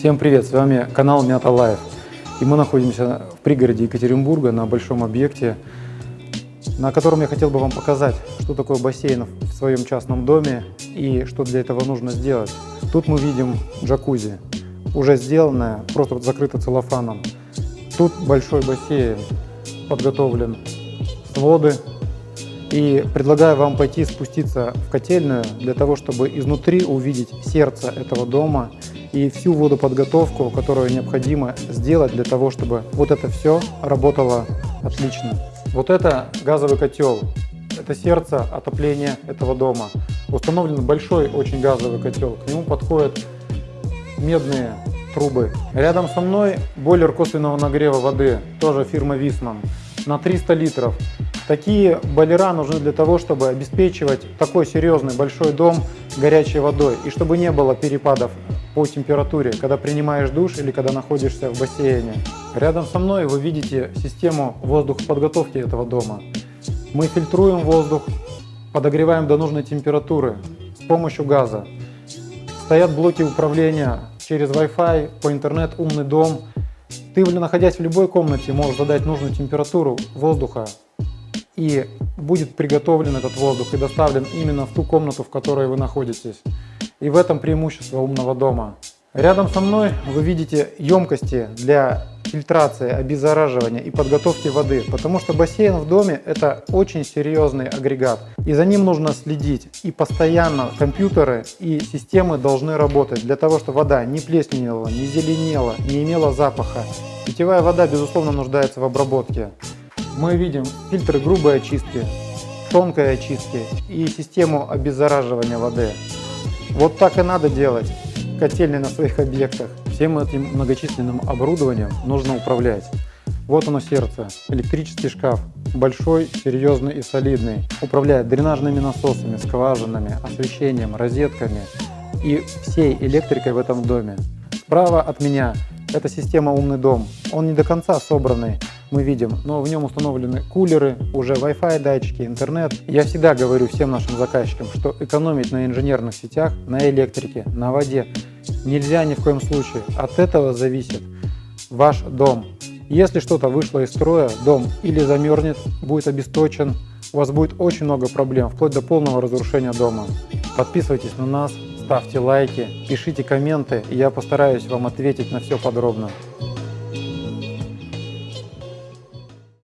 Всем привет, с вами канал Мята Life. И мы находимся в пригороде Екатеринбурга на большом объекте, на котором я хотел бы вам показать, что такое бассейн в своем частном доме и что для этого нужно сделать. Тут мы видим джакузи, уже сделанное, просто закрыто целлофаном. Тут большой бассейн, подготовлен своды. И предлагаю вам пойти спуститься в котельную для того, чтобы изнутри увидеть сердце этого дома и всю водоподготовку, которую необходимо сделать для того, чтобы вот это все работало отлично. Вот это газовый котел, это сердце отопления этого дома. Установлен большой очень газовый котел, к нему подходят медные трубы. Рядом со мной бойлер косвенного нагрева воды, тоже фирма Висман, на 300 литров. Такие бойлера нужны для того, чтобы обеспечивать такой серьезный большой дом горячей водой и чтобы не было перепадов по температуре, когда принимаешь душ или когда находишься в бассейне. Рядом со мной вы видите систему воздухоподготовки этого дома. Мы фильтруем воздух, подогреваем до нужной температуры с помощью газа. Стоят блоки управления через Wi-Fi, по интернет, умный дом. Ты, находясь в любой комнате, можешь задать нужную температуру воздуха и будет приготовлен этот воздух и доставлен именно в ту комнату, в которой вы находитесь. И в этом преимущество умного дома. Рядом со мной вы видите емкости для фильтрации, обеззараживания и подготовки воды, потому что бассейн в доме это очень серьезный агрегат, и за ним нужно следить, и постоянно компьютеры и системы должны работать для того, чтобы вода не плесневела, не зеленела, не имела запаха. Питьевая вода, безусловно, нуждается в обработке. Мы видим фильтры грубой очистки, тонкой очистки и систему обеззараживания воды. Вот так и надо делать котельные на своих объектах. Всем этим многочисленным оборудованием нужно управлять. Вот оно сердце, электрический шкаф, большой, серьезный и солидный. Управляет дренажными насосами, скважинами, освещением, розетками и всей электрикой в этом доме. Справа от меня это система «Умный дом». Он не до конца собранный, мы видим, но в нем установлены кулеры, уже Wi-Fi датчики, интернет. Я всегда говорю всем нашим заказчикам, что экономить на инженерных сетях, на электрике, на воде нельзя ни в коем случае. От этого зависит ваш дом. Если что-то вышло из строя, дом или замерзнет, будет обесточен, у вас будет очень много проблем, вплоть до полного разрушения дома. Подписывайтесь на нас, ставьте лайки, пишите комменты, и я постараюсь вам ответить на все подробно.